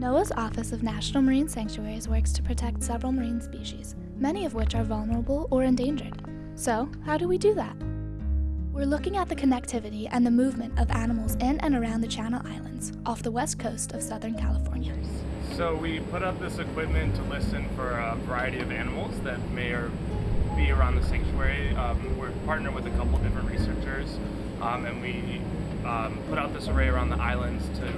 NOAA's Office of National Marine Sanctuaries works to protect several marine species, many of which are vulnerable or endangered. So, how do we do that? We're looking at the connectivity and the movement of animals in and around the Channel Islands off the west coast of Southern California. So we put up this equipment to listen for a variety of animals that may or be around the sanctuary. Um, we're partnered with a couple different researchers um, and we um, put out this array around the islands to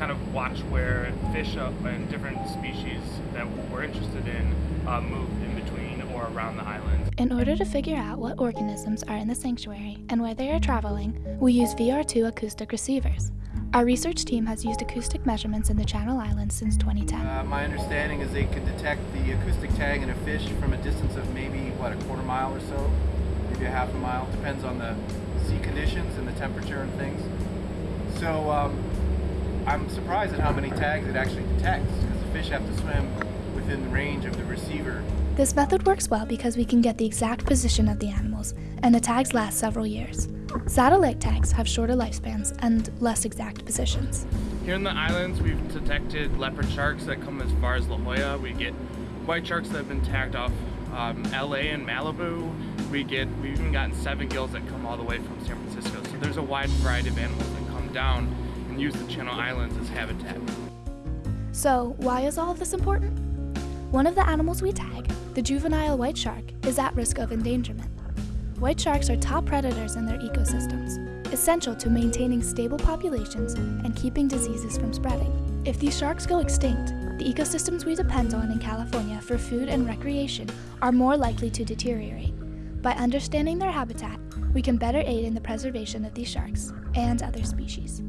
kind of watch where fish and different species that we're interested in uh, move in between or around the islands. In order to figure out what organisms are in the sanctuary and where they are traveling, we use VR2 acoustic receivers. Our research team has used acoustic measurements in the Channel Islands since 2010. Uh, my understanding is they can detect the acoustic tag in a fish from a distance of maybe, what, a quarter mile or so? Maybe a half a mile. Depends on the sea conditions and the temperature and things. So um, I'm surprised at how many tags it actually detects because the fish have to swim within the range of the receiver. This method works well because we can get the exact position of the animals, and the tags last several years. Satellite tags have shorter lifespans and less exact positions. Here in the islands, we've detected leopard sharks that come as far as La Jolla. We get white sharks that have been tagged off um, LA and Malibu. We get, we've even gotten seven gills that come all the way from San Francisco. So there's a wide variety of animals that come down use the Channel Islands as habitat. So why is all of this important? One of the animals we tag, the juvenile white shark, is at risk of endangerment. White sharks are top predators in their ecosystems, essential to maintaining stable populations and keeping diseases from spreading. If these sharks go extinct, the ecosystems we depend on in California for food and recreation are more likely to deteriorate. By understanding their habitat, we can better aid in the preservation of these sharks and other species.